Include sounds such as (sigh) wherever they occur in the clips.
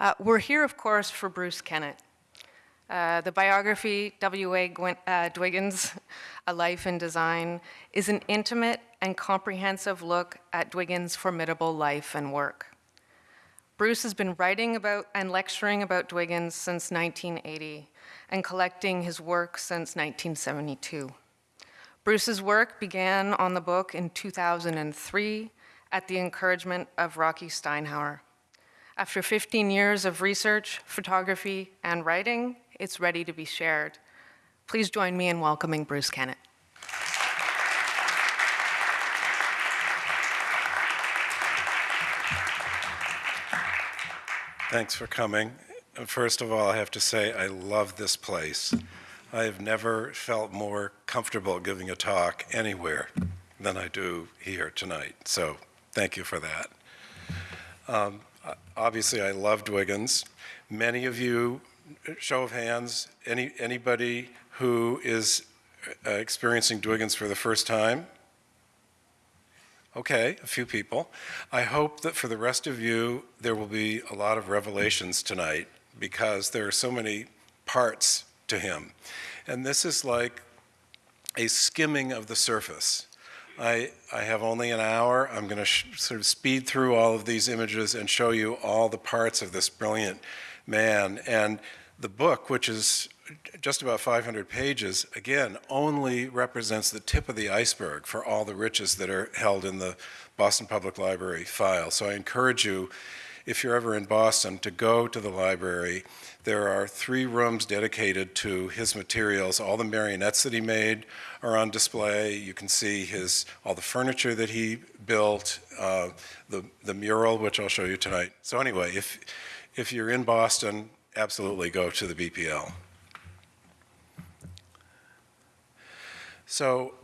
Uh, we're here, of course, for Bruce Kennett. Uh, the biography, W.A. Uh, Dwiggins, A Life in Design, is an intimate and comprehensive look at Dwiggins' formidable life and work. Bruce has been writing about and lecturing about Dwiggins since 1980 and collecting his work since 1972. Bruce's work began on the book in 2003 at the encouragement of Rocky Stinehour. After 15 years of research, photography, and writing, it's ready to be shared. Please join me in welcoming Bruce Kennett. Thanks for coming. First of all, I have to say I love this place. I have never felt more comfortable giving a talk anywhere than I do here tonight. So thank you for that. Um, obviously, I love Dwiggins. Many of you, show of hands, any, anybody who is uh, experiencing Dwiggins for the first time? Okay, a few people. I hope that for the rest of you, there will be a lot of revelations tonight because there are so many parts to him. And this is like a skimming of the surface. I, I have only an hour. I'm going to sort of speed through all of these images and show you all the parts of this brilliant man. And the book, which is just about 500 pages, again, only represents the tip of the iceberg for all the riches that are held in the Boston Public Library file. So I encourage you, if you're ever in Boston, to go to the library there are three rooms dedicated to his materials. All the marionettes that he made are on display. You can see his all the furniture that he built, uh, the, the mural, which I'll show you tonight. So anyway, if, if you're in Boston, absolutely go to the BPL. So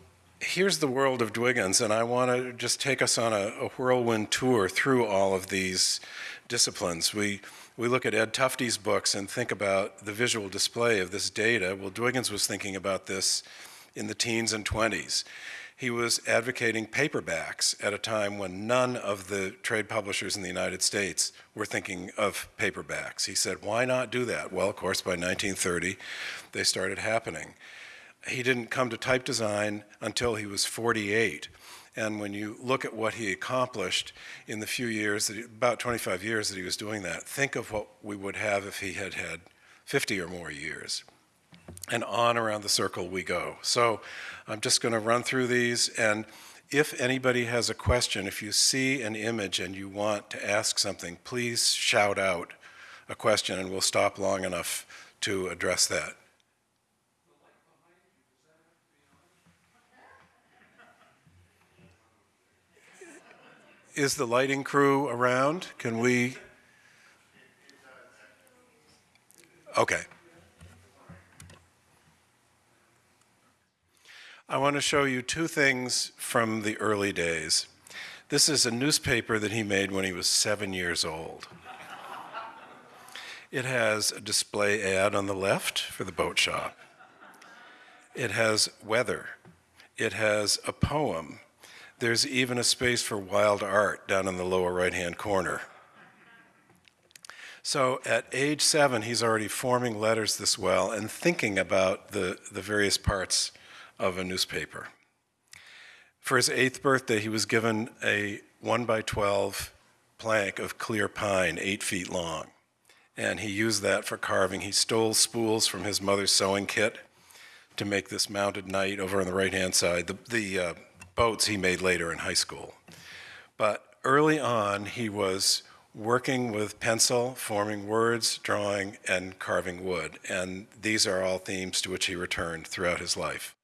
here's the world of Dwiggins, and I want to just take us on a, a whirlwind tour through all of these disciplines. We we look at Ed Tufte's books and think about the visual display of this data. Well, Dwiggins was thinking about this in the teens and 20s. He was advocating paperbacks at a time when none of the trade publishers in the United States were thinking of paperbacks. He said, why not do that? Well, of course, by 1930, they started happening. He didn't come to type design until he was 48. And when you look at what he accomplished in the few years, that he, about 25 years that he was doing that, think of what we would have if he had had 50 or more years. And on around the circle we go. So I'm just going to run through these. And if anybody has a question, if you see an image and you want to ask something, please shout out a question and we'll stop long enough to address that. Is the lighting crew around? Can we? Okay. I want to show you two things from the early days. This is a newspaper that he made when he was seven years old. It has a display ad on the left for the boat shop. It has weather. It has a poem there's even a space for wild art down in the lower right-hand corner. So at age seven, he's already forming letters this well and thinking about the, the various parts of a newspaper. For his eighth birthday, he was given a one by 12 plank of clear pine, eight feet long. And he used that for carving. He stole spools from his mother's sewing kit to make this mounted knight over on the right-hand side. The, the uh, boats he made later in high school. But early on, he was working with pencil, forming words, drawing, and carving wood. And these are all themes to which he returned throughout his life.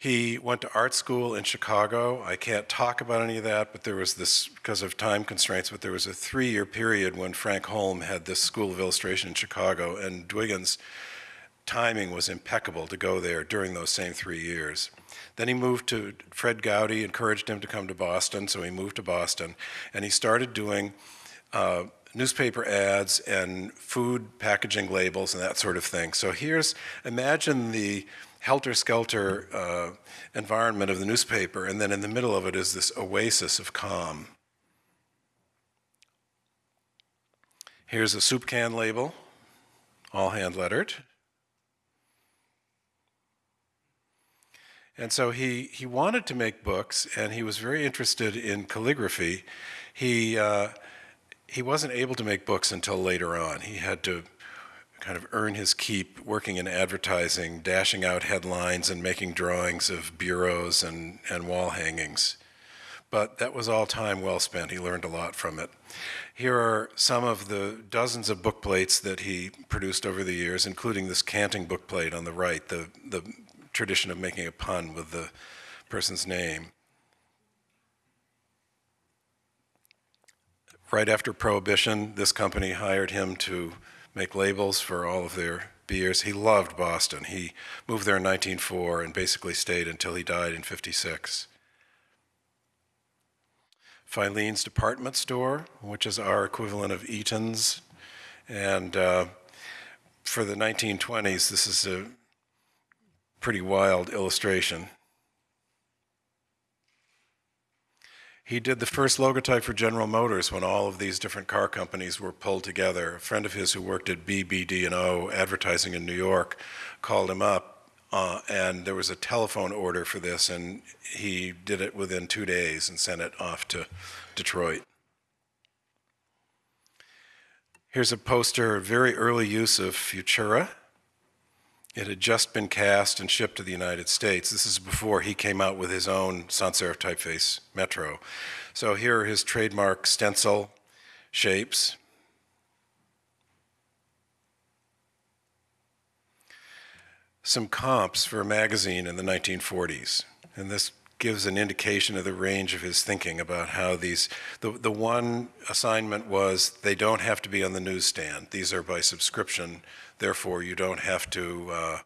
He went to art school in Chicago. I can't talk about any of that, but there was this, because of time constraints, but there was a three-year period when Frank Holme had this School of Illustration in Chicago, and Dwiggins' timing was impeccable to go there during those same three years. Then he moved to, Fred Goudy encouraged him to come to Boston, so he moved to Boston, and he started doing uh, newspaper ads and food packaging labels and that sort of thing. So here's, imagine the helter-skelter uh, environment of the newspaper, and then in the middle of it is this oasis of calm. Here's a soup can label, all hand lettered. And so he, he wanted to make books, and he was very interested in calligraphy. He, uh, he wasn't able to make books until later on. He had to kind of earn his keep working in advertising, dashing out headlines and making drawings of bureaus and, and wall hangings. But that was all time well spent. He learned a lot from it. Here are some of the dozens of book plates that he produced over the years, including this canting book plate on the right, the, the tradition of making a pun with the person's name. Right after Prohibition, this company hired him to make labels for all of their beers. He loved Boston. He moved there in 1904 and basically stayed until he died in 56. Filene's Department Store, which is our equivalent of Eaton's. And uh, for the 1920s, this is a pretty wild illustration. He did the first logotype for General Motors when all of these different car companies were pulled together. A friend of his who worked at BBD&O advertising in New York called him up uh, and there was a telephone order for this and he did it within two days and sent it off to Detroit. Here's a poster, very early use of Futura. It had just been cast and shipped to the United States. This is before he came out with his own sans serif typeface Metro. So here are his trademark stencil shapes. Some comps for a magazine in the 1940s. And this gives an indication of the range of his thinking about how these, the, the one assignment was they don't have to be on the newsstand. These are by subscription Therefore, you don't have to uh,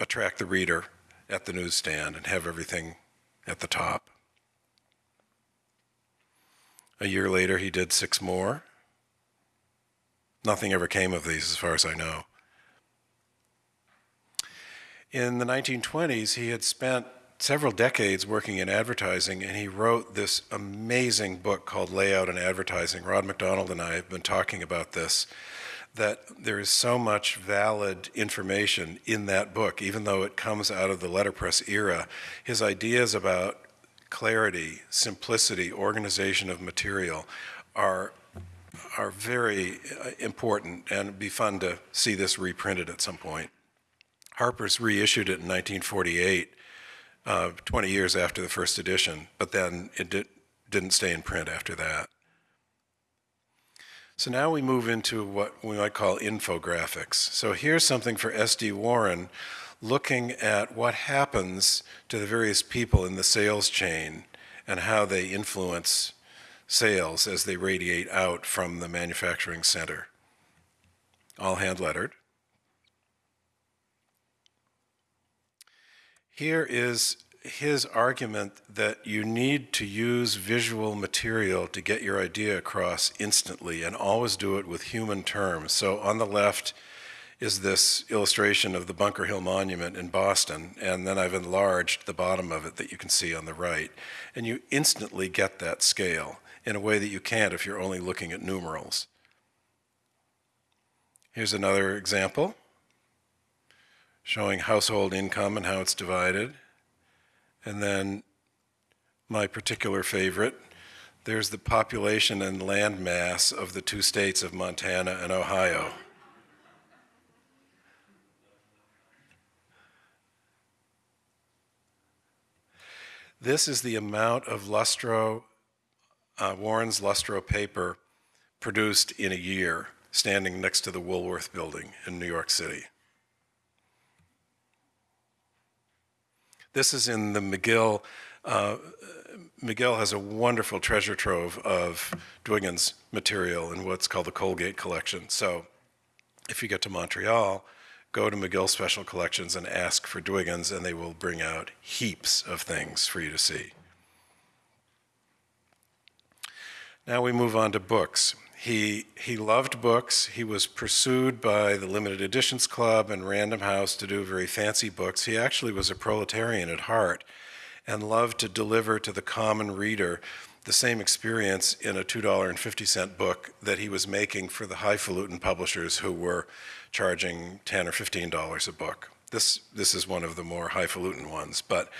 attract the reader at the newsstand and have everything at the top. A year later, he did six more. Nothing ever came of these, as far as I know. In the 1920s, he had spent several decades working in advertising, and he wrote this amazing book called Layout and Advertising. Rod McDonald and I have been talking about this that there is so much valid information in that book, even though it comes out of the letterpress era. His ideas about clarity, simplicity, organization of material are, are very uh, important, and it'd be fun to see this reprinted at some point. Harper's reissued it in 1948, uh, 20 years after the first edition, but then it did, didn't stay in print after that. So now we move into what we might call infographics. So here's something for SD Warren looking at what happens to the various people in the sales chain and how they influence sales as they radiate out from the manufacturing center. All hand lettered. Here is his argument that you need to use visual material to get your idea across instantly and always do it with human terms. So on the left is this illustration of the Bunker Hill Monument in Boston, and then I've enlarged the bottom of it that you can see on the right. And you instantly get that scale in a way that you can't if you're only looking at numerals. Here's another example showing household income and how it's divided. And then my particular favorite, there's the population and land mass of the two states of Montana and Ohio. This is the amount of Lustro, uh, Warren's Lustro paper produced in a year, standing next to the Woolworth building in New York City. This is in the McGill. Uh, McGill has a wonderful treasure trove of Dwiggins material in what's called the Colgate collection. So if you get to Montreal, go to McGill Special Collections and ask for Dwiggins, and they will bring out heaps of things for you to see. Now we move on to books. He, he loved books. He was pursued by the Limited Editions Club and Random House to do very fancy books. He actually was a proletarian at heart. and loved to deliver to the common reader the same experience in a $2.50 book that he was making for the highfalutin publishers who were charging 10 or $15 a book. This, this is one of the more highfalutin ones, but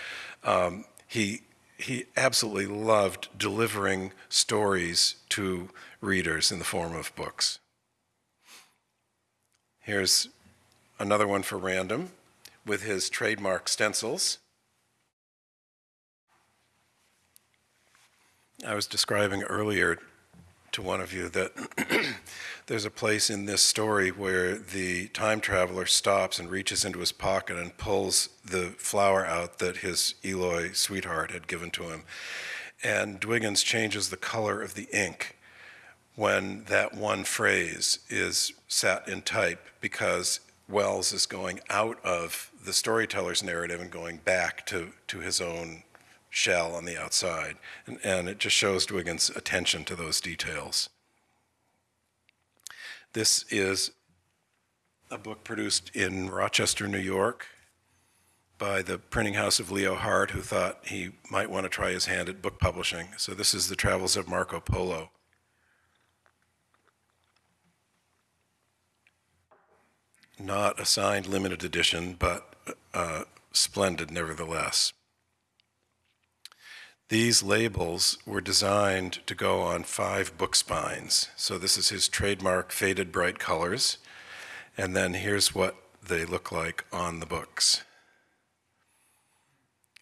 um, he, he absolutely loved delivering stories to readers in the form of books. Here's another one for random with his trademark stencils. I was describing earlier to one of you that (clears throat) there's a place in this story where the time traveler stops and reaches into his pocket and pulls the flower out that his Eloi sweetheart had given to him. And Dwiggins changes the color of the ink when that one phrase is set in type because Wells is going out of the storyteller's narrative and going back to, to his own shell on the outside. And, and it just shows Dwiggins' attention to those details. This is a book produced in Rochester, New York by the printing house of Leo Hart, who thought he might want to try his hand at book publishing. So this is The Travels of Marco Polo. Not a signed limited edition, but uh, splendid nevertheless. These labels were designed to go on five book spines. So this is his trademark faded bright colors. And then here's what they look like on the books.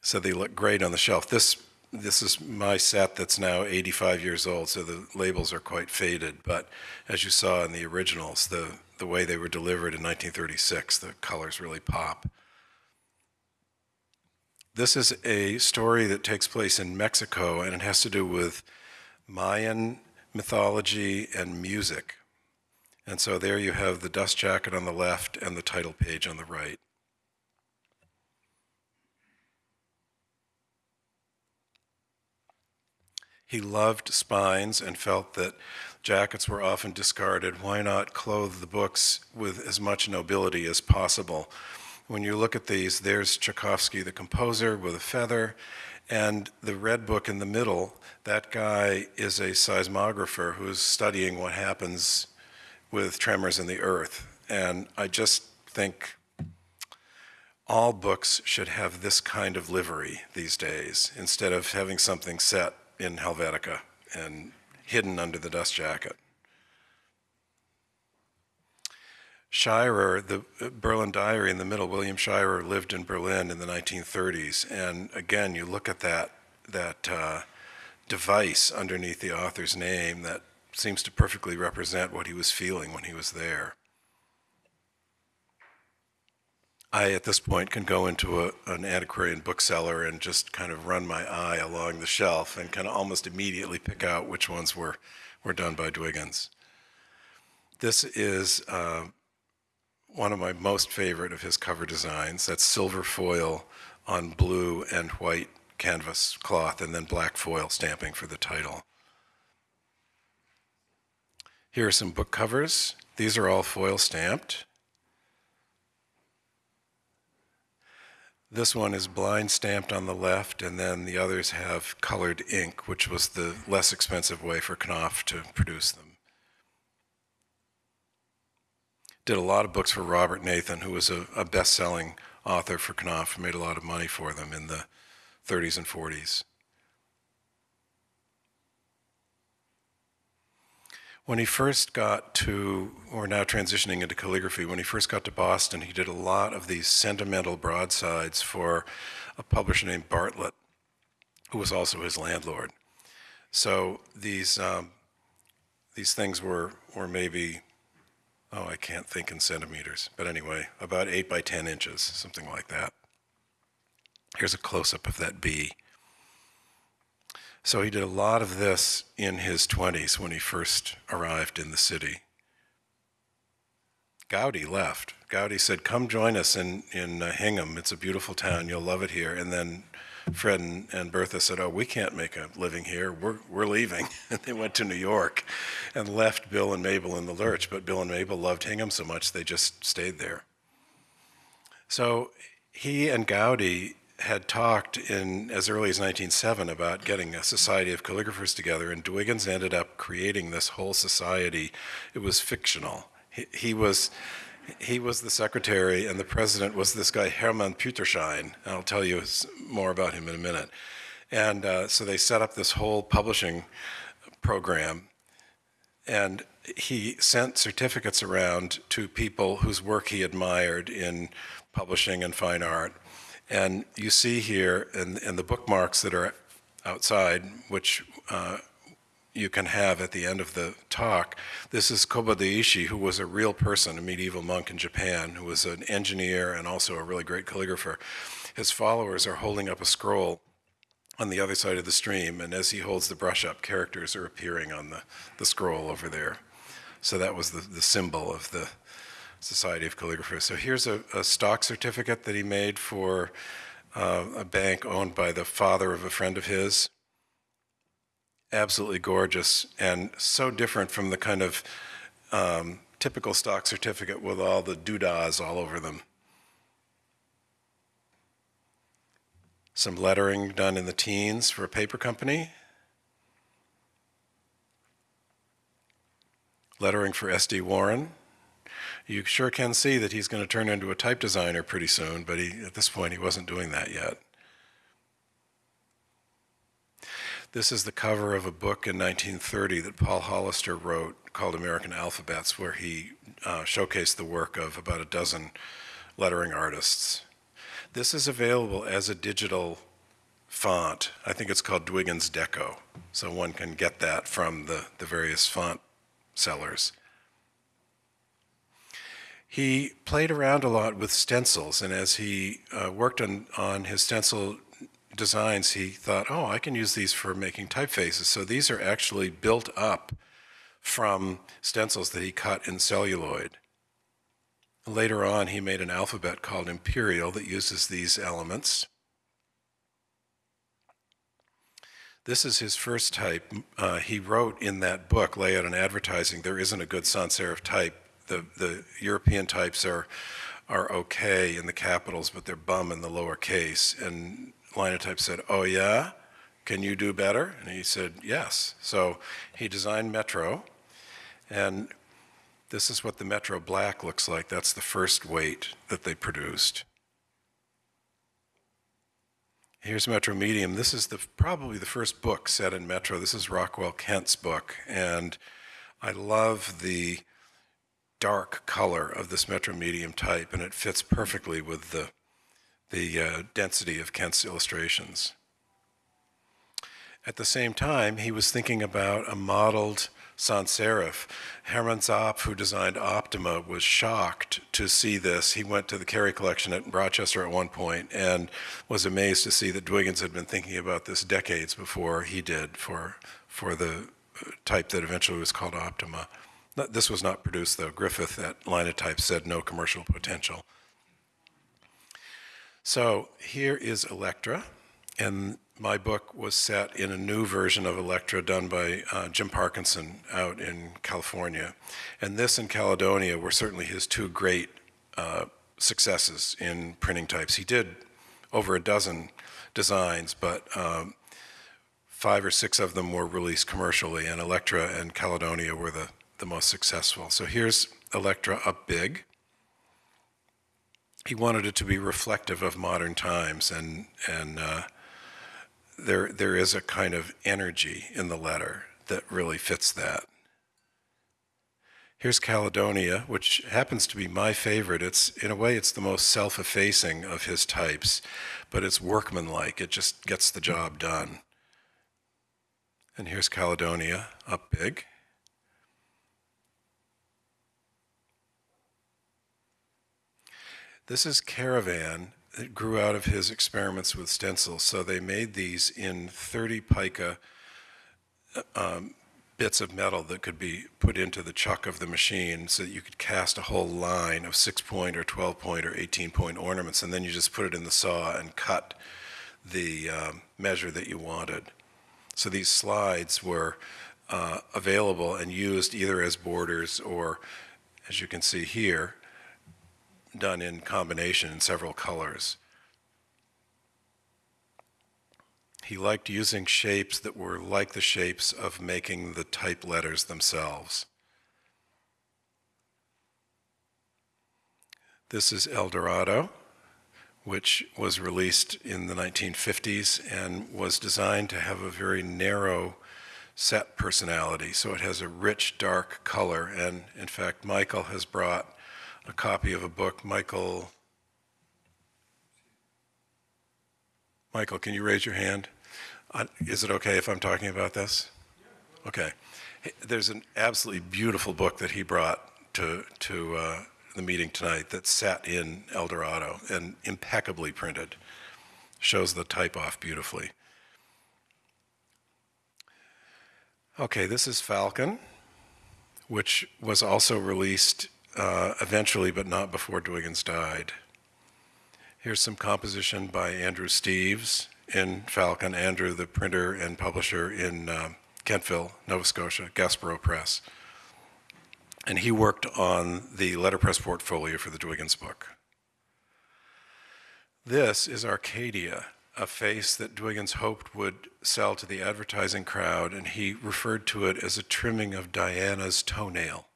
So they look great on the shelf. This, this is my set that's now 85 years old, so the labels are quite faded. But as you saw in the originals, the, the way they were delivered in 1936, the colors really pop. This is a story that takes place in Mexico, and it has to do with Mayan mythology and music. And so there you have the dust jacket on the left and the title page on the right. He loved spines and felt that jackets were often discarded. Why not clothe the books with as much nobility as possible? When you look at these, there's Tchaikovsky, the composer, with a feather, and the red book in the middle, that guy is a seismographer who's studying what happens with tremors in the earth. And I just think all books should have this kind of livery these days, instead of having something set in Helvetica and hidden under the dust jacket. Shirer, the uh, Berlin Diary in the middle, William Shirer lived in Berlin in the 1930s. And again, you look at that, that uh, device underneath the author's name that seems to perfectly represent what he was feeling when he was there. I, at this point, can go into a, an antiquarian bookseller and just kind of run my eye along the shelf and kind of almost immediately pick out which ones were, were done by Dwiggins. This is uh, one of my most favorite of his cover designs. That's silver foil on blue and white canvas cloth and then black foil stamping for the title. Here are some book covers. These are all foil stamped. This one is blind stamped on the left, and then the others have colored ink, which was the less expensive way for Knopf to produce them. did a lot of books for Robert Nathan, who was a, a best-selling author for Knopf, made a lot of money for them in the 30s and 40s. When he first got to, or now transitioning into calligraphy, when he first got to Boston, he did a lot of these sentimental broadsides for a publisher named Bartlett, who was also his landlord. So these, um, these things were, were maybe oh, I can't think in centimeters, but anyway, about 8 by 10 inches, something like that. Here's a close-up of that bee. So he did a lot of this in his 20s when he first arrived in the city. Goudy left. Goudy said, come join us in, in uh, Hingham. It's a beautiful town. You'll love it here. And then Fred and, and Bertha said, "Oh, we can't make a living here. We're we're leaving." (laughs) and they went to New York, and left Bill and Mabel in the lurch. But Bill and Mabel loved Hingham so much they just stayed there. So he and Goudy had talked in as early as 1907 about getting a society of calligraphers together, and Dwiggins ended up creating this whole society. It was fictional. He, he was he was the secretary, and the president was this guy Hermann Püterschein. I'll tell you more about him in a minute. And uh, so they set up this whole publishing program, and he sent certificates around to people whose work he admired in publishing and fine art. And you see here in, in the bookmarks that are outside, which uh, you can have at the end of the talk. This is Kobo Daishi, who was a real person, a medieval monk in Japan, who was an engineer and also a really great calligrapher. His followers are holding up a scroll on the other side of the stream, and as he holds the brush up, characters are appearing on the, the scroll over there. So that was the, the symbol of the Society of Calligraphers. So here's a, a stock certificate that he made for uh, a bank owned by the father of a friend of his. Absolutely gorgeous and so different from the kind of um, typical stock certificate with all the doodahs all over them. Some lettering done in the teens for a paper company. Lettering for S.D. Warren. You sure can see that he's going to turn into a type designer pretty soon, but he, at this point he wasn't doing that yet. This is the cover of a book in 1930 that Paul Hollister wrote called American Alphabets, where he uh, showcased the work of about a dozen lettering artists. This is available as a digital font. I think it's called Dwiggins Deco. So one can get that from the, the various font sellers. He played around a lot with stencils, and as he uh, worked on, on his stencil designs, he thought, oh, I can use these for making typefaces. So these are actually built up from stencils that he cut in celluloid. Later on, he made an alphabet called Imperial that uses these elements. This is his first type. Uh, he wrote in that book, Layout and Advertising, there isn't a good sans serif type. The, the European types are, are okay in the capitals, but they're bum in the lower case. And Linotype said, oh yeah, can you do better? And he said, yes. So he designed Metro, and this is what the Metro Black looks like. That's the first weight that they produced. Here's Metro Medium. This is the, probably the first book set in Metro. This is Rockwell Kent's book, and I love the dark color of this Metro Medium type, and it fits perfectly with the, the uh, density of Kent's illustrations. At the same time, he was thinking about a modeled sans serif. Hermann Zapf, who designed Optima, was shocked to see this. He went to the Cary collection at Rochester at one point and was amazed to see that Dwiggins had been thinking about this decades before he did for, for the uh, type that eventually was called Optima. This was not produced though. Griffith at Linotype said no commercial potential. So here is Electra, and my book was set in a new version of Electra done by uh, Jim Parkinson out in California. And this and Caledonia were certainly his two great uh, successes in printing types. He did over a dozen designs, but um, five or six of them were released commercially, and Electra and Caledonia were the, the most successful. So here's Electra up big. He wanted it to be reflective of modern times, and, and uh, there, there is a kind of energy in the letter that really fits that. Here's Caledonia, which happens to be my favorite. It's, in a way, it's the most self-effacing of his types, but it's workmanlike. It just gets the job done. And here's Caledonia, up big. This is Caravan, that grew out of his experiments with stencils. So they made these in 30 pica um, bits of metal that could be put into the chuck of the machine so that you could cast a whole line of six point or 12 point or 18 point ornaments and then you just put it in the saw and cut the um, measure that you wanted. So these slides were uh, available and used either as borders or as you can see here done in combination in several colors. He liked using shapes that were like the shapes of making the type letters themselves. This is El Dorado, which was released in the 1950s and was designed to have a very narrow set personality. So it has a rich, dark color. And in fact, Michael has brought a copy of a book. Michael, Michael, can you raise your hand? Is it okay if I'm talking about this? Okay. There's an absolutely beautiful book that he brought to, to uh, the meeting tonight that's sat in El Dorado and impeccably printed. Shows the type off beautifully. Okay, this is Falcon, which was also released uh, eventually, but not before Dwiggins died. Here's some composition by Andrew Steeves in Falcon, Andrew, the printer and publisher in um, Kentville, Nova Scotia, Gaspereau Press. And he worked on the letterpress portfolio for the Dwiggins book. This is Arcadia, a face that Dwiggins hoped would sell to the advertising crowd, and he referred to it as a trimming of Diana's toenail.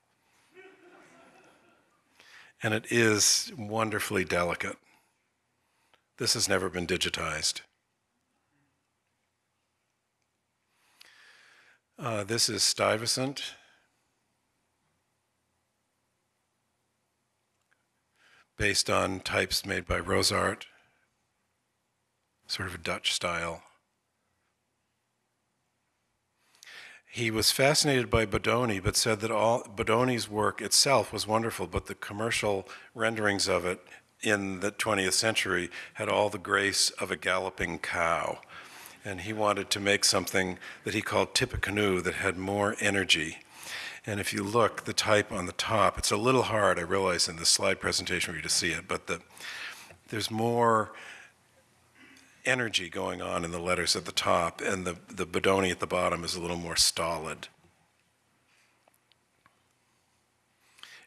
And it is wonderfully delicate. This has never been digitized. Uh, this is Stuyvesant. Based on types made by Rosart, sort of a Dutch style. He was fascinated by Bodoni, but said that all Bodoni's work itself was wonderful, but the commercial renderings of it in the 20th century had all the grace of a galloping cow. And he wanted to make something that he called Tippecanoe that had more energy. And if you look, the type on the top, it's a little hard, I realize, in the slide presentation for you to see it, but the, there's more energy going on in the letters at the top, and the, the Bodoni at the bottom is a little more stolid.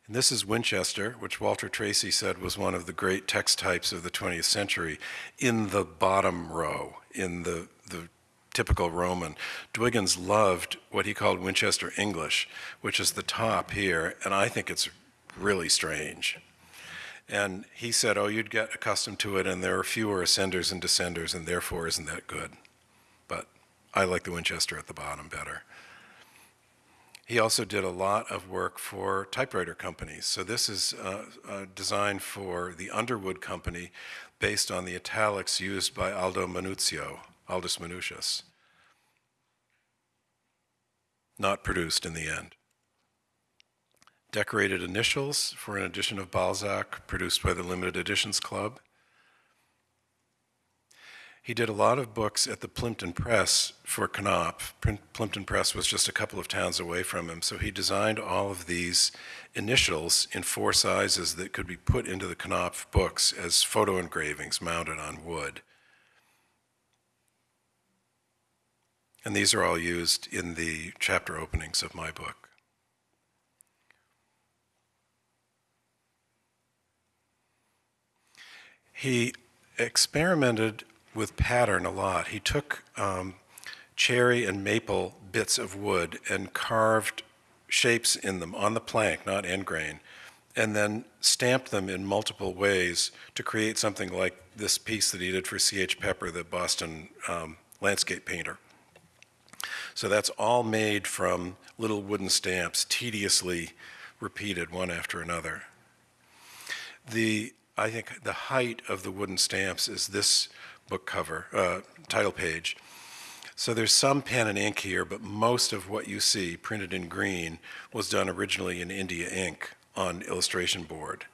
And this is Winchester, which Walter Tracy said was one of the great text types of the 20th century, in the bottom row, in the, the typical Roman. Dwiggins loved what he called Winchester English, which is the top here, and I think it's really strange. And he said, oh, you'd get accustomed to it, and there are fewer ascenders and descenders, and therefore isn't that good. But I like the Winchester at the bottom better. He also did a lot of work for typewriter companies. So this is uh, uh, designed for the Underwood Company based on the italics used by Aldo Manuzio, Aldus Manutius. Not produced in the end. Decorated initials for an edition of Balzac produced by the Limited Editions Club. He did a lot of books at the Plimpton Press for Knopf. Plimpton Press was just a couple of towns away from him, so he designed all of these initials in four sizes that could be put into the Knopf books as photo engravings mounted on wood. And these are all used in the chapter openings of my book. He experimented with pattern a lot. He took um, cherry and maple bits of wood and carved shapes in them on the plank, not end grain, and then stamped them in multiple ways to create something like this piece that he did for C.H. Pepper, the Boston um, landscape painter. So that's all made from little wooden stamps, tediously repeated one after another. The, I think the height of the wooden stamps is this book cover, uh, title page. So there's some pen and ink here, but most of what you see printed in green was done originally in India ink on illustration board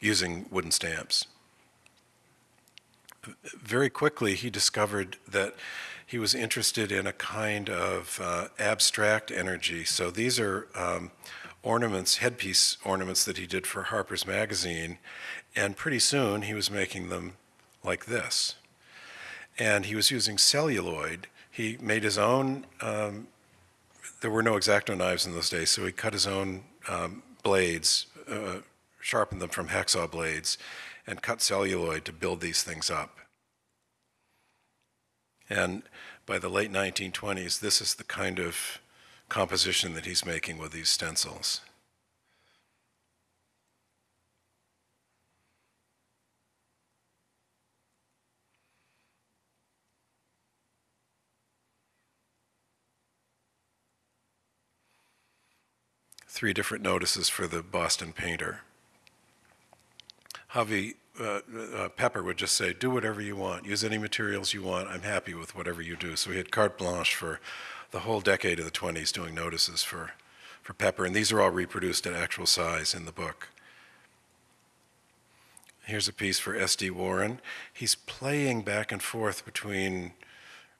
using wooden stamps. Very quickly, he discovered that he was interested in a kind of uh, abstract energy. So these are um, ornaments, headpiece ornaments that he did for Harper's Magazine, and pretty soon he was making them like this. And he was using celluloid. He made his own, um, there were no X-Acto knives in those days, so he cut his own um, blades, uh, sharpened them from hacksaw blades, and cut celluloid to build these things up. And by the late 1920s, this is the kind of composition that he's making with these stencils. Three different notices for the Boston painter. Javi uh, uh, Pepper would just say, do whatever you want, use any materials you want, I'm happy with whatever you do. So he had carte blanche for the whole decade of the 20s doing notices for, for Pepper, and these are all reproduced at actual size in the book. Here's a piece for S.D. Warren. He's playing back and forth between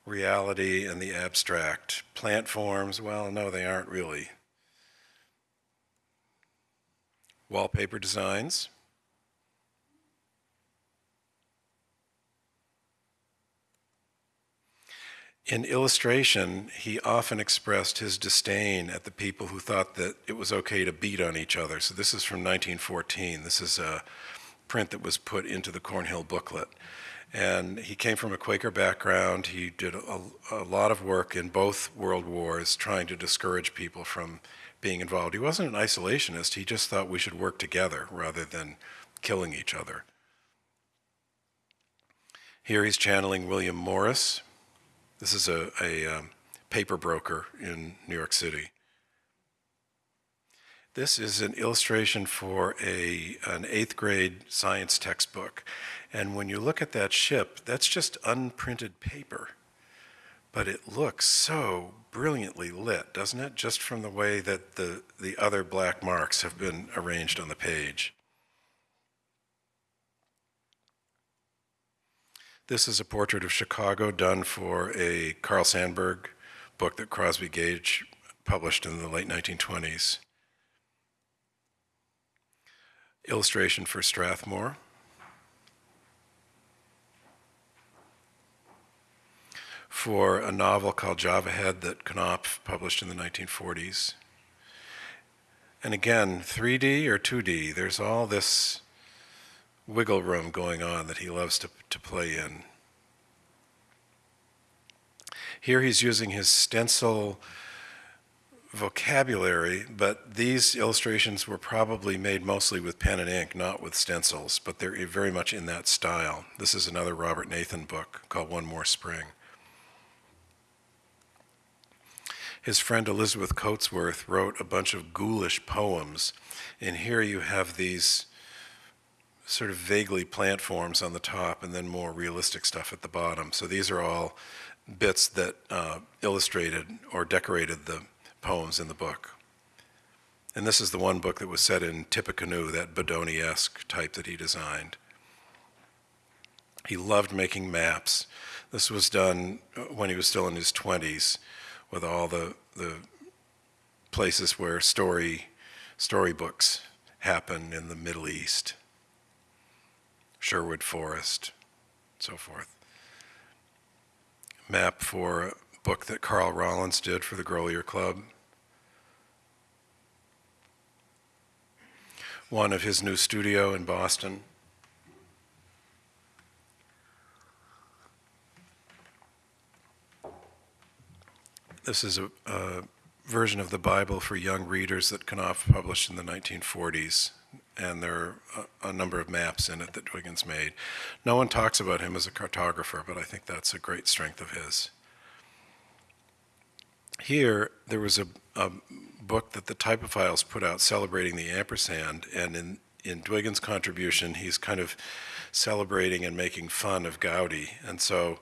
reality and the abstract. Plant forms, well, no, they aren't really. Wallpaper designs. In illustration, he often expressed his disdain at the people who thought that it was okay to beat on each other. So this is from 1914. This is a print that was put into the Cornhill booklet. And he came from a Quaker background. He did a, a, lot of work in both world wars trying to discourage people from being involved. He wasn't an isolationist. He just thought we should work together rather than killing each other. Here he's channeling William Morris, this is a, a um, paper broker in New York City. This is an illustration for a, an eighth grade science textbook. And when you look at that ship, that's just unprinted paper. But it looks so brilliantly lit, doesn't it? Just from the way that the, the other black marks have been arranged on the page. This is a portrait of Chicago done for a Carl Sandburg book that Crosby Gaige published in the late 1920s. Illustration for Strathmore. For a novel called Java Head that Knopf published in the 1940s. And again, 3D or 2D, there's all this wiggle room going on that he loves to, to play in. Here he's using his stencil vocabulary, but these illustrations were probably made mostly with pen and ink, not with stencils, but they're very much in that style. This is another Robert Nathan book called One More Spring. His friend Elizabeth Coatsworth wrote a bunch of ghoulish poems, and here you have these sort of vaguely plant forms on the top and then more realistic stuff at the bottom. So these are all bits that uh, illustrated or decorated the poems in the book. And this is the one book that was set in Tippecanoe, that Bodoni-esque type that he designed. He loved making maps. This was done uh, when he was still in his 20s with all the, the places where story storybooks happen in the Middle East. Sherwood Forest, so forth. Map for a book that Carl Rollins did for the Grolier Club. One of his new studio in Boston. This is a, a version of the Bible for young readers that Knopf published in the 1940s and there are a, a, number of maps in it that Dwiggins made. No one talks about him as a cartographer, but I think that's a great strength of his. Here, there was a, a book that the Typophiles put out celebrating the ampersand, and in, in Dwiggins' contribution, he's kind of celebrating and making fun of Goudy. And so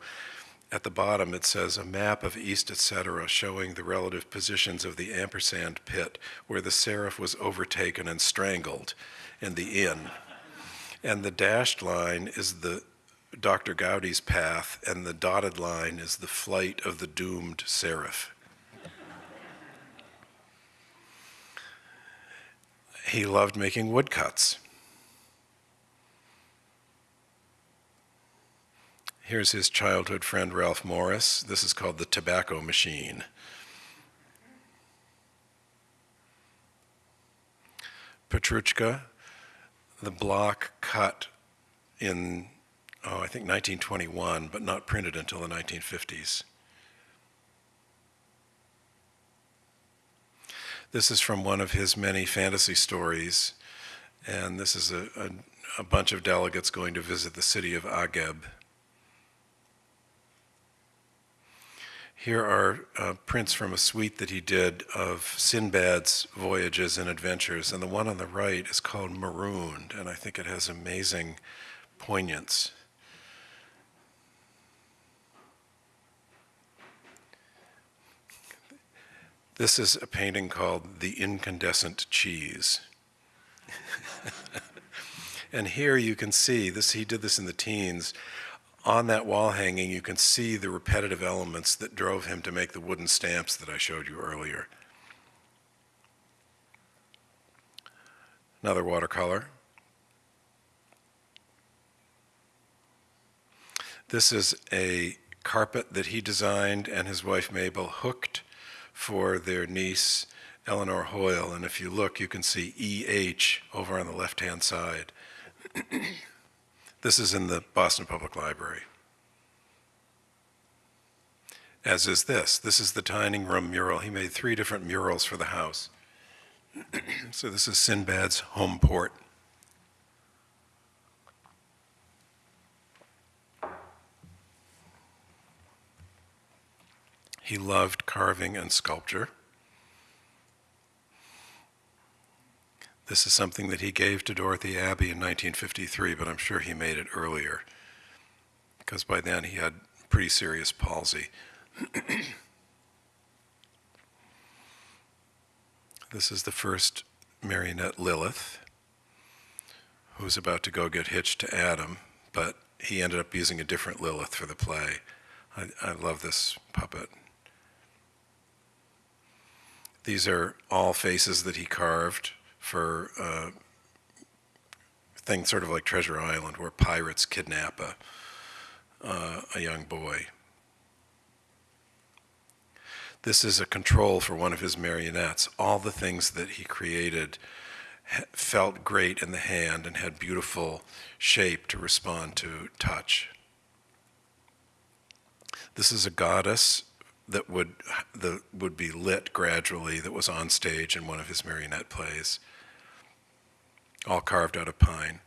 at the bottom it says a map of East etc. showing the relative positions of the ampersand pit where the seraph was overtaken and strangled in the inn. And the dashed line is the Dr. Goudy's path, and the dotted line is the flight of the doomed seraph. he loved making woodcuts. Here's his childhood friend Ralph Morris. This is called the tobacco machine. Petruchka, the block cut in oh, I think 1921, but not printed until the 1950s. This is from one of his many fantasy stories, and this is a, a, a bunch of delegates going to visit the city of Ageb. Here are uh, prints from a suite that he did of Sinbad's voyages and adventures, and the one on the right is called Marooned, and I think it has amazing poignance. This is a painting called The Incandescent Cheese. (laughs) and here you can see this he did this in the teens on that wall hanging you can see the repetitive elements that drove him to make the wooden stamps that I showed you earlier. Another watercolor. This is a carpet that he designed and his wife Mabel hooked for their niece Eleanor Hoyle. And if you look, you can see EH over on the left hand side. This is in the Boston Public Library. As is this. This is the dining room mural. He made three different murals for the house. (clears throat) so this is Sinbad's home port. He loved carving and sculpture. This is something that he gave to Dorothy Abbe in 1953, but I'm sure he made it earlier because by then he had pretty serious palsy. (clears throat) this is the first marionette Lilith, who's about to go get hitched to Adam, but he ended up using a different Lilith for the play. I, I love this puppet. These are all faces that he carved for uh, things sort of like Treasure Island, where pirates kidnap a, uh, a young boy. This is a control for one of his marionettes. All the things that he created felt great in the hand and had beautiful shape to respond to touch. This is a goddess that would, that would be lit gradually that was on stage in one of his marionette plays, all carved out of pine.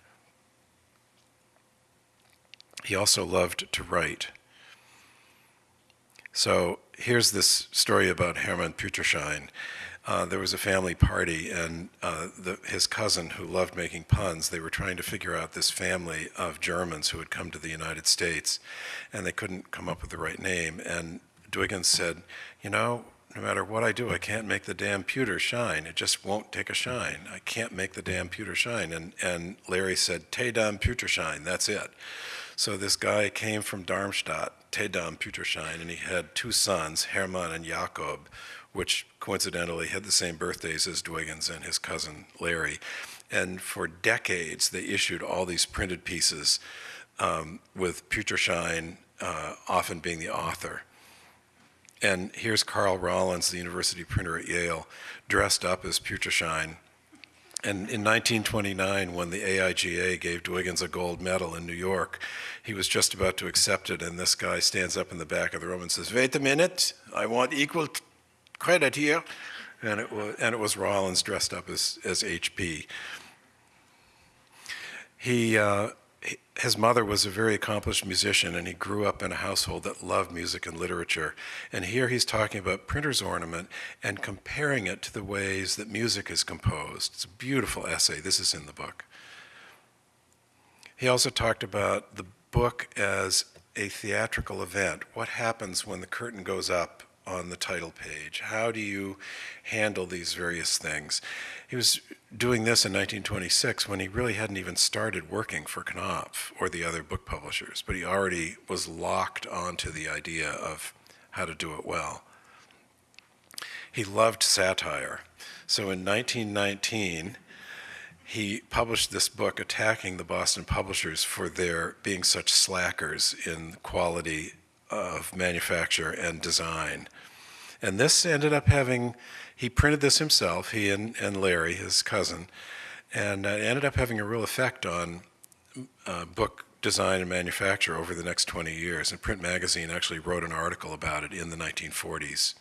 He also loved to write. So here's this story about Hermann Püterschein. Uh, there was a family party, and uh, the, his cousin, who loved making puns, they were trying to figure out this family of Germans who had come to the United States, and they couldn't come up with the right name. And Dwiggins said, you know, no matter what I do, I can't make the damn pewter shine. It just won't take a shine. I can't make the damn pewter shine. And, and Larry said, Te dam pewter shine, that's it. So this guy came from Darmstadt, Te dam pewter shine, and he had two sons, Hermann and Jakob, which coincidentally had the same birthdays as Dwiggins and his cousin Larry. And for decades, they issued all these printed pieces um, with Püterschein uh, often being the author. And here's Carl Rollins, the university printer at Yale, dressed up as Püterschein. And in 1929, when the AIGA gave Dwiggins a gold medal in New York, he was just about to accept it, and this guy stands up in the back of the room and says, wait a minute, I want equal credit here. And it was, and it was Rollins dressed up as, as HP. He, uh, his mother was a very accomplished musician and he grew up in a household that loved music and literature. And here he's talking about printer's ornament and comparing it to the ways that music is composed. It's a beautiful essay. This is in the book. He also talked about the book as a theatrical event. What happens when the curtain goes up on the title page? How do you handle these various things? He was doing this in 1926 when he really hadn't even started working for Knopf or the other book publishers, but he already was locked onto the idea of how to do it well. He loved satire. So in 1919, he published this book attacking the Boston publishers for their being such slackers in quality of manufacture and design. And this ended up having, he printed this himself, he and, and Larry, his cousin, and it ended up having a real effect on uh, book design and manufacture over the next 20 years. And Print Magazine actually wrote an article about it in the 1940s.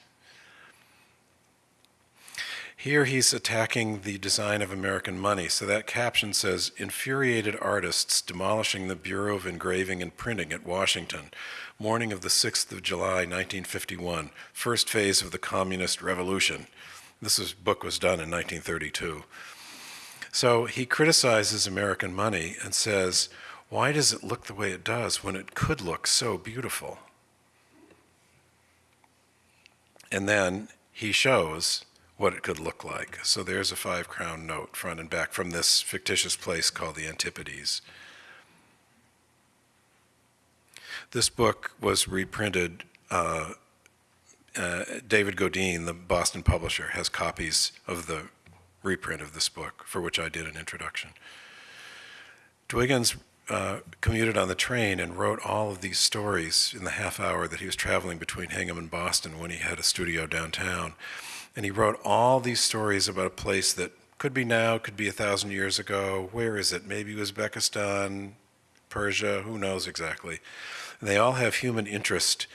Here he's attacking the design of American money. So that caption says, infuriated artists demolishing the Bureau of Engraving and Printing at Washington, morning of the 6th of July, 1951, first phase of the communist revolution. This book was done in 1932. So he criticizes American money and says, why does it look the way it does when it could look so beautiful? And then he shows what it could look like. So there's a five crown note, front and back, from this fictitious place called the Antipodes. This book was reprinted. Uh, uh, David Godine, the Boston publisher, has copies of the reprint of this book, for which I did an introduction. Dwiggins uh, commuted on the train and wrote all of these stories in the half hour that he was traveling between Hingham and Boston when he had a studio downtown. And he wrote all these stories about a place that could be now, could be a thousand years ago. Where is it? Maybe Uzbekistan, Persia, who knows exactly. And they all have human interest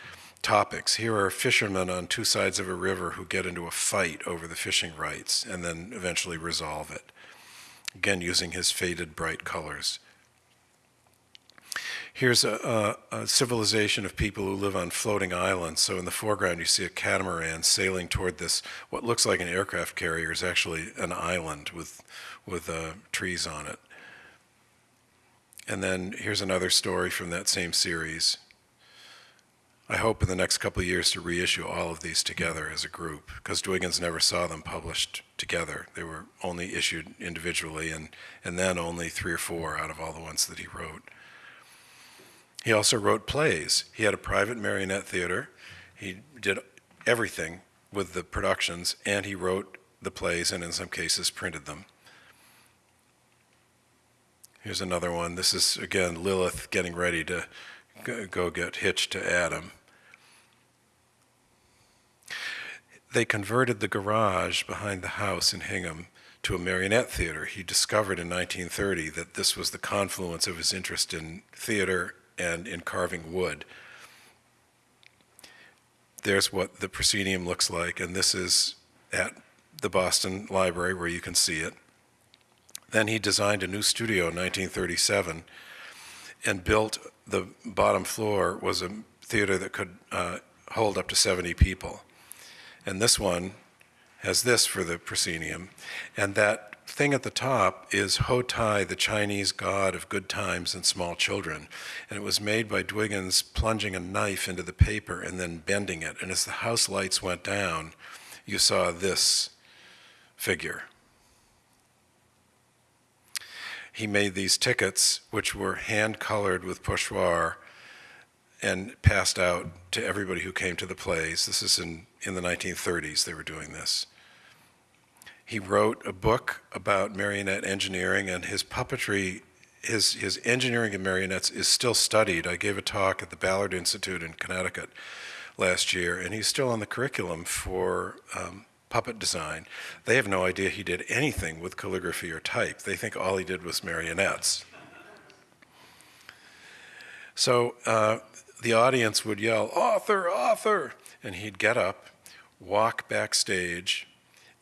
topics. Here are fishermen on two sides of a river who get into a fight over the fishing rights and then eventually resolve it. Again, using his faded bright colors. Here's a, a, a, civilization of people who live on floating islands. So in the foreground, you see a catamaran sailing toward this, what looks like an aircraft carrier is actually an island with, with uh, trees on it. And then here's another story from that same series. I hope in the next couple of years to reissue all of these together as a group, because Dwiggins never saw them published together. They were only issued individually, and, and then only three or four out of all the ones that he wrote. He also wrote plays. He had a private marionette theater. He did everything with the productions, and he wrote the plays and in some cases printed them. Here's another one. This is, again, Lilith getting ready to go get hitched to Adam. They converted the garage behind the house in Hingham to a marionette theater. He discovered in 1930 that this was the confluence of his interest in theater and in carving wood. There's what the proscenium looks like, and this is at the Boston Library where you can see it. Then he designed a new studio in 1937 and built the bottom floor was a theater that could uh, hold up to 70 people. And this one has this for the proscenium. And that thing at the top is Ho Tai, the Chinese god of good times and small children. And it was made by Dwiggins plunging a knife into the paper and then bending it. And as the house lights went down, you saw this figure. He made these tickets, which were hand colored with pochoir and passed out to everybody who came to the plays. This is in, in the 1930s, they were doing this. He wrote a book about marionette engineering and his puppetry, his, his engineering of marionettes is still studied. I gave a talk at the Ballard Institute in Connecticut last year, and he's still on the curriculum for um, puppet design. They have no idea he did anything with calligraphy or type. They think all he did was marionettes. So uh, the audience would yell, author, author, and he'd get up, walk backstage,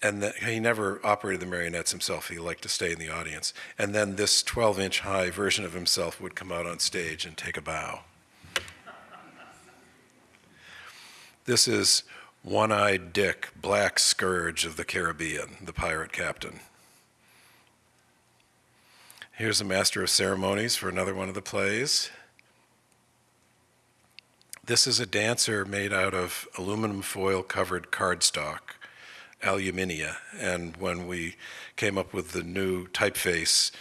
and the, he never operated the marionettes himself. He liked to stay in the audience. And then this 12-inch high version of himself would come out on stage and take a bow. This is One-Eyed Dick, Black Scourge of the Caribbean, the pirate captain. Here's a master of ceremonies for another one of the plays. This is a dancer made out of aluminum foil covered cardstock aluminia. And when we came up with the new typeface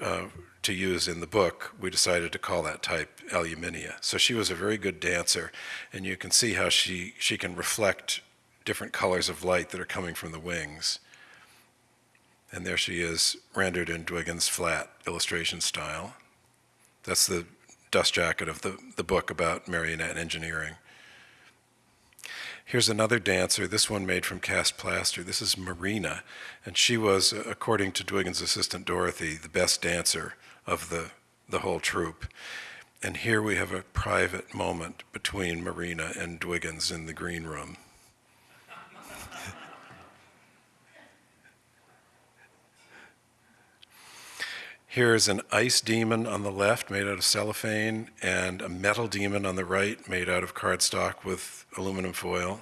uh, to use in the book, we decided to call that type aluminia. So she was a very good dancer, and you can see how she, she can reflect different colors of light that are coming from the wings. And there she is, rendered in Dwiggins' flat illustration style. That's the dust jacket of the, the book about marionette engineering. Here's another dancer, this one made from cast plaster. This is Marina, and she was, according to Dwiggins' assistant Dorothy, the best dancer of the, the whole troupe. And here we have a private moment between Marina and Dwiggins in the green room. Here is an ice demon on the left made out of cellophane and a metal demon on the right made out of cardstock with aluminum foil.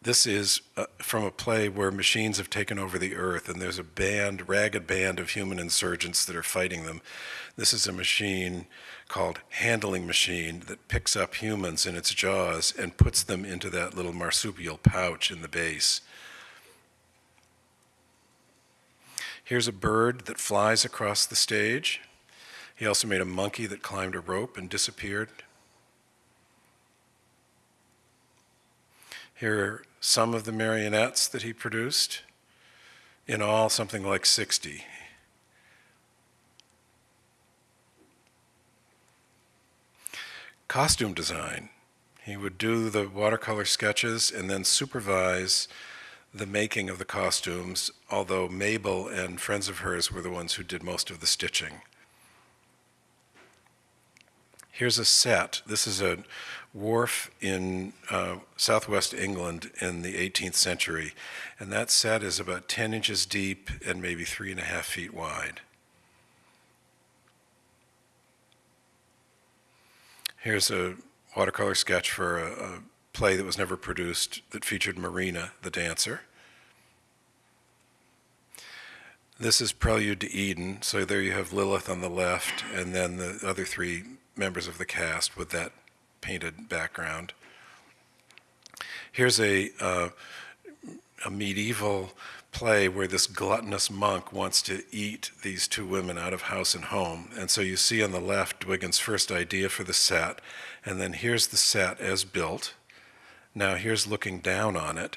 This is uh, from a play where machines have taken over the earth and there's a band, ragged band of human insurgents that are fighting them. This is a machine called Handling Machine that picks up humans in its jaws and puts them into that little marsupial pouch in the base. Here's a bird that flies across the stage. He also made a monkey that climbed a rope and disappeared. Here are some of the marionettes that he produced. In all, something like 60. Costume design. He would do the watercolor sketches and then supervise the making of the costumes, although Mabel and friends of hers were the ones who did most of the stitching. Here's a set. This is a wharf in uh, southwest England in the 18th century, and that set is about 10 inches deep and maybe three and a half feet wide. Here's a watercolor sketch for a, a play that was never produced that featured Marina, the dancer. This is Prelude to Eden, so there you have Lilith on the left, and then the other three members of the cast with that painted background. Here's a, uh, a medieval play where this gluttonous monk wants to eat these two women out of house and home. And so you see on the left Dwiggins' first idea for the set, and then here's the set as built. Now here's looking down on it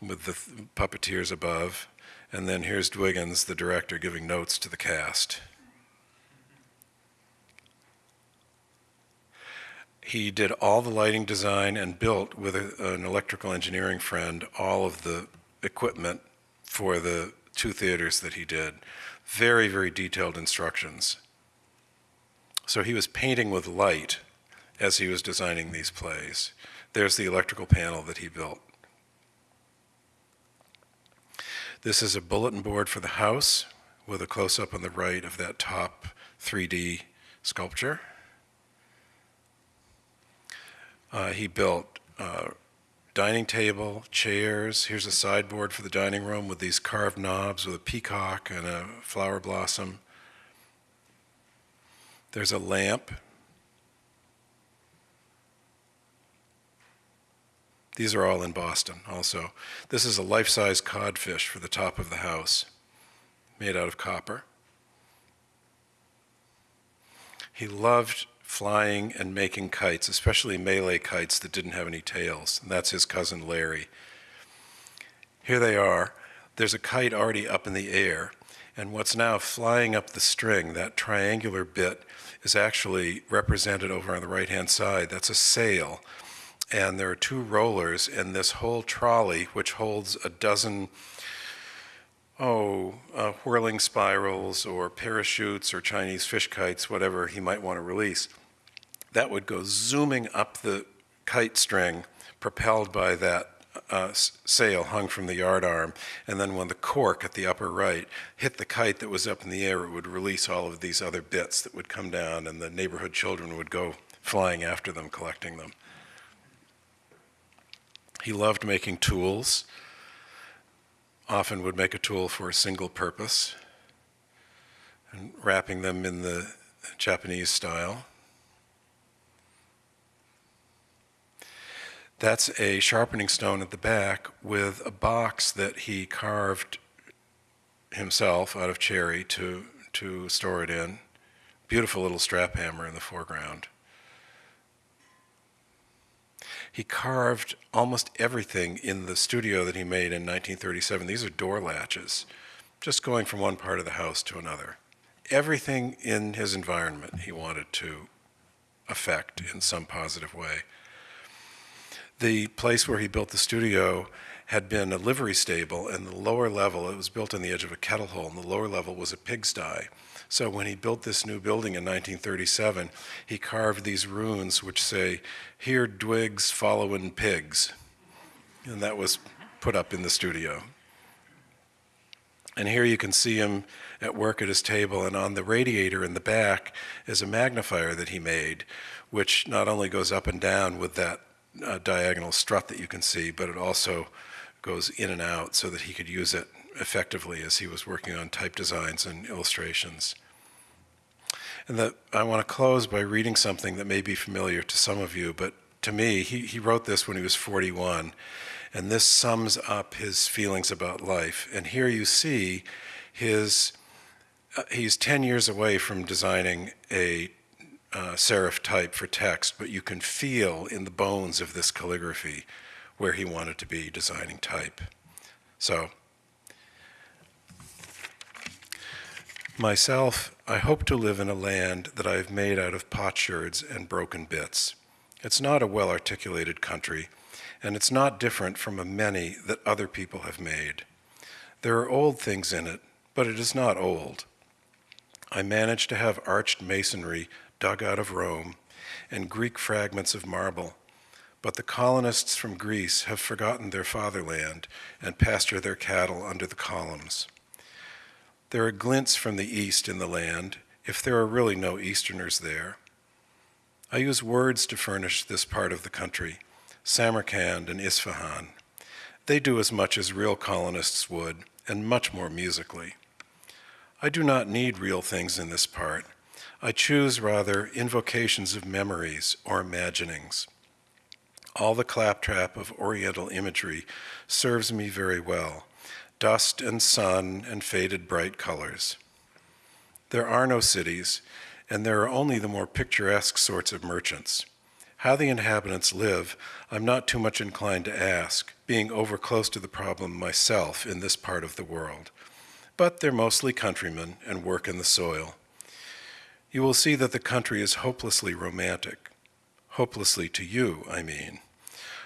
with the puppeteers above, and then here's Dwiggins, the director, giving notes to the cast. He did all the lighting design and built with a, an electrical engineering friend all of the equipment for the two theaters that he did. Very, very detailed instructions. So he was painting with light as he was designing these plays. There's the electrical panel that he built. This is a bulletin board for the house with a close-up on the right of that top 3D sculpture. Uh, he built uh, dining table, chairs. Here's a sideboard for the dining room with these carved knobs with a peacock and a flower blossom. There's a lamp These are all in Boston also. This is a life-size codfish for the top of the house, made out of copper. He loved flying and making kites, especially Malay kites that didn't have any tails, and that's his cousin Larry. Here they are. There's a kite already up in the air, and what's now flying up the string, that triangular bit, is actually represented over on the right-hand side. That's a sail and there are two rollers in this whole trolley, which holds a dozen, oh, uh, whirling spirals or parachutes or Chinese fish kites, whatever he might want to release. That would go zooming up the kite string, propelled by that uh, sail hung from the yard arm, and then when the cork at the upper right hit the kite that was up in the air, it would release all of these other bits that would come down, and the neighborhood children would go flying after them, collecting them. He loved making tools, often would make a tool for a single purpose, and wrapping them in the Japanese style. That's a sharpening stone at the back with a box that he carved himself out of cherry to, to store it in. Beautiful little strap hammer in the foreground. He carved almost everything in the studio that he made in 1937. These are door latches, just going from one part of the house to another. Everything in his environment he wanted to affect in some positive way. The place where he built the studio had been a livery stable, and the lower level, it was built on the edge of a kettle hole, and the lower level was a pigsty. So when he built this new building in 1937, he carved these runes which say, Here Dwigs followin' pigs. And that was put up in the studio. And here you can see him at work at his table, and on the radiator in the back is a magnifier that he made, which not only goes up and down with that uh, diagonal strut that you can see, but it also goes in and out so that he could use it effectively as he was working on type designs and illustrations. And I want to close by reading something that may be familiar to some of you, but to me, he, he wrote this when he was 41, and this sums up his feelings about life. And here you see his, uh, he's 10 years away from designing a uh, serif type for text, but you can feel in the bones of this calligraphy where he wanted to be designing type. So, myself, I hope to live in a land that I have made out of potsherds and broken bits. It's not a well articulated country, and it's not different from a many that other people have made. There are old things in it, but it is not old. I managed to have arched masonry dug out of Rome and Greek fragments of marble, but the colonists from Greece have forgotten their fatherland and pasture their cattle under the columns. There are glints from the east in the land, if there are really no Easterners there. I use words to furnish this part of the country, Samarkand and Isfahan. They do as much as real colonists would, and much more musically. I do not need real things in this part. I choose rather invocations of memories or imaginings. All the claptrap of Oriental imagery serves me very well dust and sun and faded bright colors. There are no cities, and there are only the more picturesque sorts of merchants. How the inhabitants live, I'm not too much inclined to ask, being over close to the problem myself in this part of the world. But they're mostly countrymen and work in the soil. You will see that the country is hopelessly romantic. Hopelessly to you, I mean.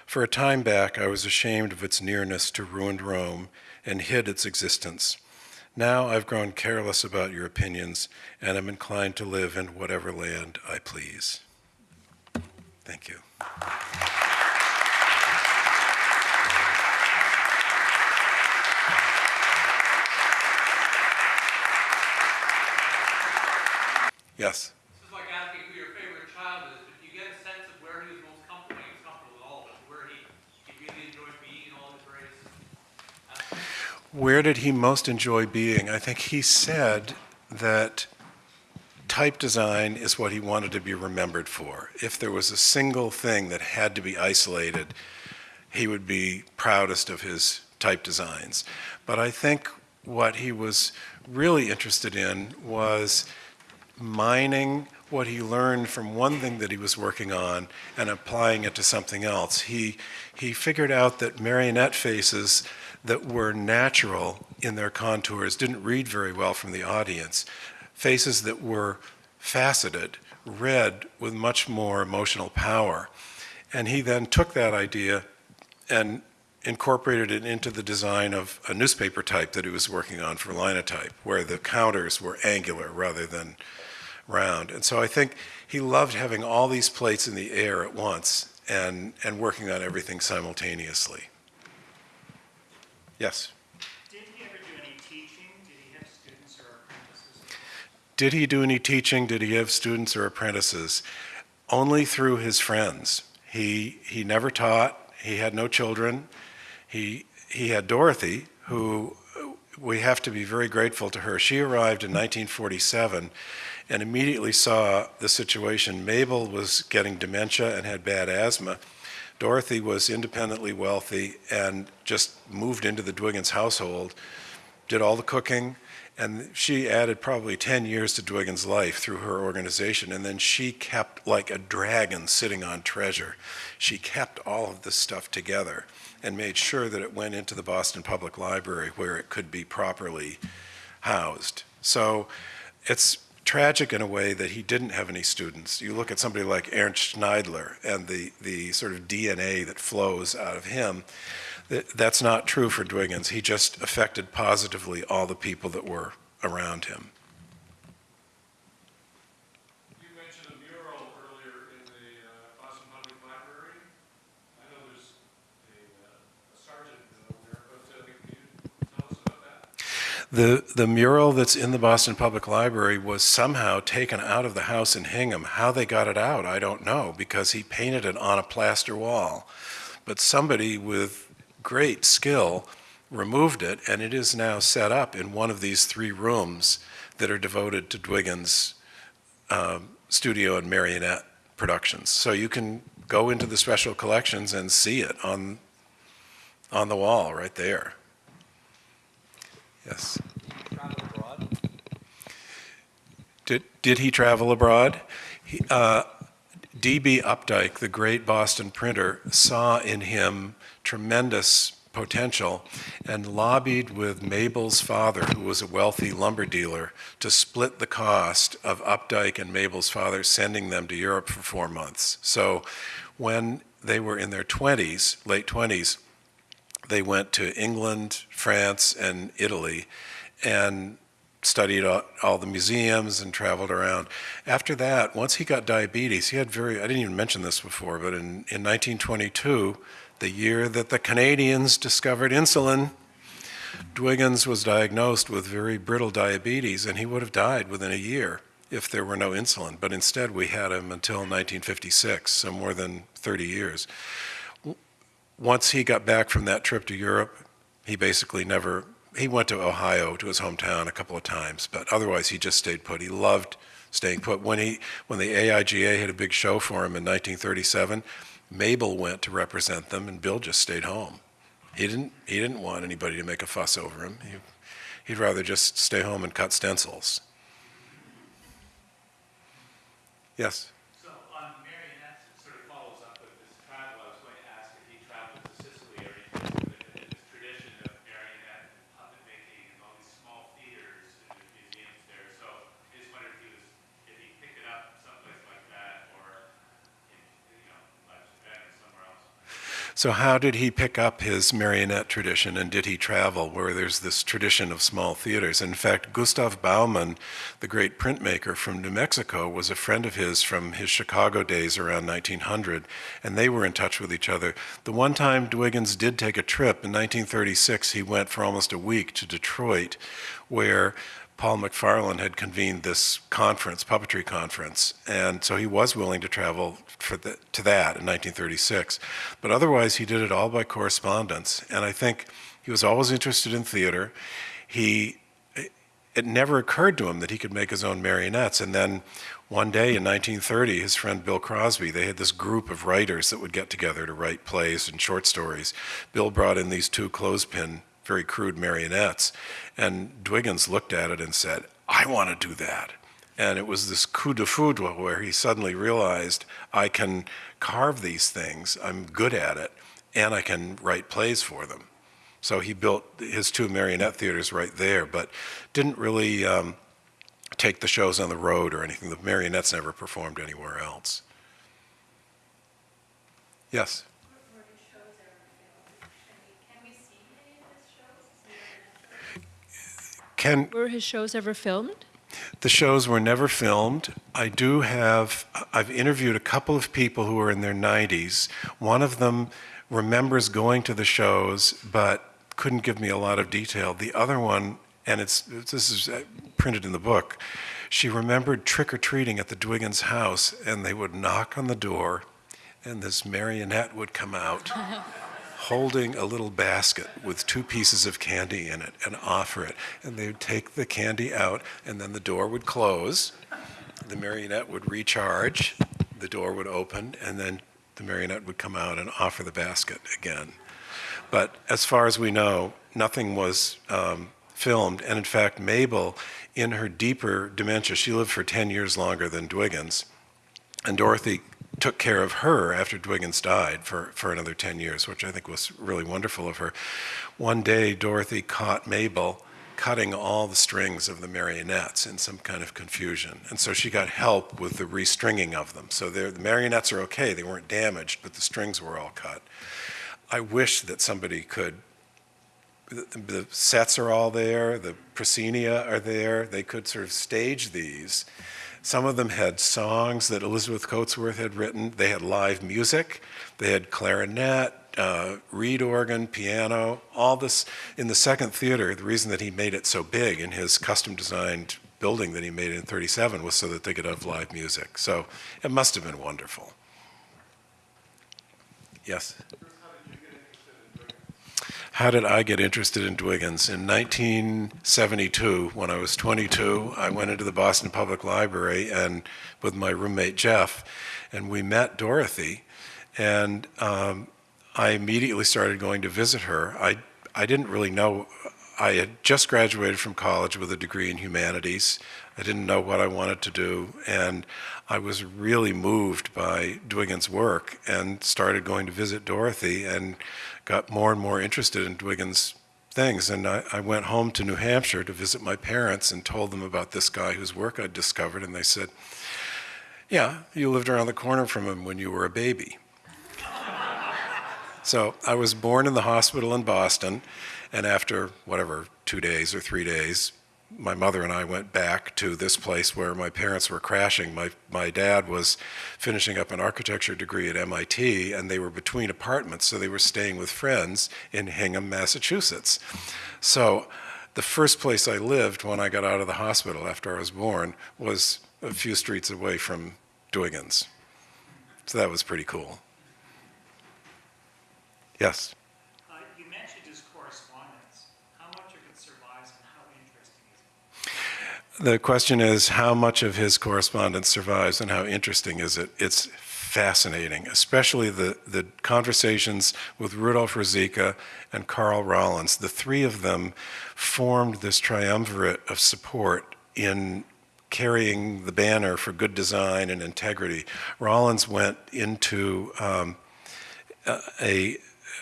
For a time back, I was ashamed of its nearness to ruined Rome and hid its existence. Now I've grown careless about your opinions and am inclined to live in whatever land I please. Thank you. Yes. This is like asking who your favorite child is, but you get a sense of where he was most comfortable, he was comfortable with all of it, where he, he really enjoyed being in all his various aspects. Where did he most enjoy being? I think he said that type design is what he wanted to be remembered for. If there was a single thing that had to be isolated, he would be proudest of his type designs. But I think what he was really interested in was mining what he learned from one thing that he was working on and applying it to something else. He, he figured out that marionette faces that were natural in their contours didn't read very well from the audience. Faces that were faceted read with much more emotional power. And he then took that idea and incorporated it into the design of a newspaper type that he was working on for Linotype, where the counters were angular rather than round. And so I think he loved having all these plates in the air at once and, and working on everything simultaneously. Yes? Did he ever do any teaching? Did he have students or apprentices? Did he do any teaching? Did he have students or apprentices? Only through his friends. He, he never taught. He had no children. He, he had Dorothy, who we have to be very grateful to her. She arrived in 1947 and immediately saw the situation. Mabel was getting dementia and had bad asthma. Dorothy was independently wealthy and just moved into the Dwiggins household, did all the cooking, and she added probably 10 years to Dwiggins' life through her organization. And then she kept like a dragon sitting on treasure. She kept all of this stuff together and made sure that it went into the Boston Public Library where it could be properly housed. So it's tragic in a way that he didn't have any students. You look at somebody like Ernst Schneidler and the, the sort of DNA that flows out of him. Th- That's not true for Dwiggins. He just affected positively all the people that were around him. You mentioned a mural earlier in the uh, Boston Public Library. I know there's a uh, a Sargent mural there, but uh, can you tell us about that? The, the mural that's in the Boston Public Library was somehow taken out of the house in Hingham. How they got it out, I don't know, because he painted it on a plaster wall. But somebody with great skill removed it, and it is now set up in one of these three rooms that are devoted to Dwiggins' um, studio and marionette productions. So you can go into the special collections and see it on, on the wall right there. Yes. Did, did he travel abroad? He, uh, D.B. Updike, the great Boston printer, saw in him tremendous potential and lobbied with Mabel's father, who was a wealthy lumber dealer, to split the cost of Updike and Mabel's father sending them to Europe for four months. So when they were in their 20s, late 20s, they went to England, France, and Italy and studied all, the museums and traveled around. After that, once he got diabetes, he had very, I didn't even mention this before, but in, in 1922, the year that the Canadians discovered insulin, Dwiggins was diagnosed with very brittle diabetes, and he would have died within a year if there were no insulin. But instead, we had him until 1956, so more than 30 years. Once he got back from that trip to Europe, he basically never, he went to Ohio, to his hometown, a couple of times, but otherwise, he just stayed put. He loved staying put. When he, when the AIGA had a big show for him in 1937, Mabel went to represent them, and Bill just stayed home. He didn't, he didn't want anybody to make a fuss over him. He, he'd rather just stay home and cut stencils. Yes? So on marionettes, it sort of follows up with this travel. I was going to ask if he traveled to Sicily or anything within this tradition of marionette and puppet making and all these small theaters and there's museums there. So I just wondered if he was, if he picked it up someplace like that or in, you know, like Japan or somewhere else. So, how did he pick up his marionette tradition and did he travel where there's this tradition of small theaters? In fact, Gustave Baumann, the great printmaker from New Mexico, was a friend of his from his Chicago days around 1900, and they were in touch with each other. The one time Dwiggins did take a trip in 1936, he went for almost a week to Detroit, where Paul McPharlin had convened this conference, puppetry conference, and so he was willing to travel for the, to that in 1936. But otherwise, he did it all by correspondence, and I think he was always interested in theater. He it never occurred to him that he could make his own marionettes. And then one day in 1930, his friend Bill Crosby, they had this group of writers that would get together to write plays and short stories. Bill brought in these two clothespin, very crude marionettes, and Dwiggins looked at it and said, I want to do that. And it was this coup de foudre where he suddenly realized, I can carve these things, I'm good at it, and I can write plays for them. So he built his two marionette theaters right there, but didn't really um, take the shows on the road or anything. The marionettes never performed anywhere else. Yes? Were his shows ever filmed? Can we, can we see any of his shows? Can, Were his shows ever filmed? The shows were never filmed. I do have, I've interviewed a couple of people who are in their 90s. One of them remembers going to the shows, but couldn't give me a lot of detail. The other one, and it's, this is uh, printed in the book, she remembered trick or treating at the Dwiggins house, and they would knock on the door, and this marionette would come out. (laughs) holding a little basket with two pieces of candy in it and offer it. And they would take the candy out, and then the door would close. The marionette would recharge, the door would open, and then the marionette would come out and offer the basket again. But as far as we know, nothing was um, filmed. And in fact, Mabel, in her deeper dementia, she lived for 10 years longer than Dwiggins. And Dorothy took care of her after Dwiggins died for, for another 10 years, which I think was really wonderful of her. One day, Dorothy caught Mabel cutting all the strings of the marionettes in some kind of confusion. And so she got help with the restringing of them. So the marionettes are okay, they weren't damaged, but the strings were all cut. I wish that somebody could, the, the sets are all there, the proscenia are there, they could sort of stage these. Some of them had songs that Elizabeth Coatsworth had written. They had live music. They had clarinet, uh, reed organ, piano, all this in the second theater. The reason that he made it so big in his custom designed building that he made in 37 was so that they could have live music. So it must have been wonderful. Yes? How did I get interested in Dwiggins? In 1972, when I was 22, I went into the Boston Public Library and with my roommate Jeff, and we met Dorothy, and um, I immediately started going to visit her. I I didn't really know. I had just graduated from college with a degree in humanities. I didn't know what I wanted to do, and I was really moved by Dwiggins' work and started going to visit Dorothy and got more and more interested in Dwiggins' things. And I, I went home to New Hampshire to visit my parents and told them about this guy whose work I'd discovered, and they said, yeah, you lived around the corner from him when you were a baby. (laughs) So I was born in the hospital in Boston, and after whatever, two days or three days, my mother and I went back to this place where my parents were crashing. My, my dad was finishing up an architecture degree at MIT, and they were between apartments, so they were staying with friends in Hingham, Massachusetts. So the first place I lived when I got out of the hospital after I was born was a few streets away from Dwiggins. So that was pretty cool. Yes? Uh, You mentioned his correspondence. How much of it survives and how interesting is it? The question is how much of his correspondence survives and how interesting is it? It's fascinating, especially the, the conversations with Rudolf Ruzicka and Carl Rollins. The three of them formed this triumvirate of support in carrying the banner for good design and integrity. Rollins went into um, a,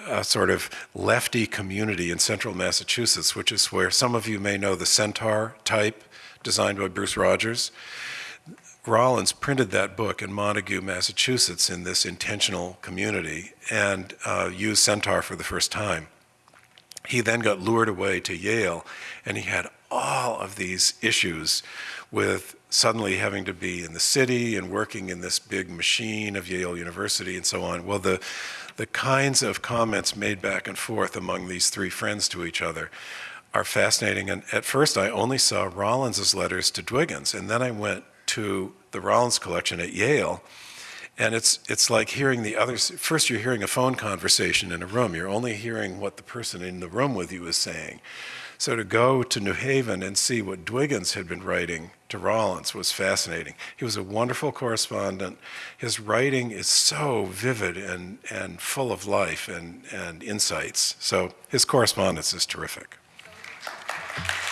a sort of lefty community in central Massachusetts, which is where some of you may know the Centaur type designed by Bruce Rogers. Rollins printed that book in Montague, Massachusetts, in this intentional community, and uh, used Centaur for the first time. He then got lured away to Yale, and he had all of these issues with suddenly having to be in the city and working in this big machine of Yale University and so on. Well, the, the kinds of comments made back and forth among these three friends to each other are fascinating. And at first, I only saw Rollins's letters to Dwiggins, and then I went to the Rollins collection at Yale. And it's, it's like hearing the others. First, you're hearing a phone conversation in a room. You're only hearing what the person in the room with you is saying. So to go to New Haven and see what Dwiggins had been writing to Rollins was fascinating. He was a wonderful correspondent. His writing is so vivid and, and full of life and, and insights. So his correspondence is terrific. Thank you.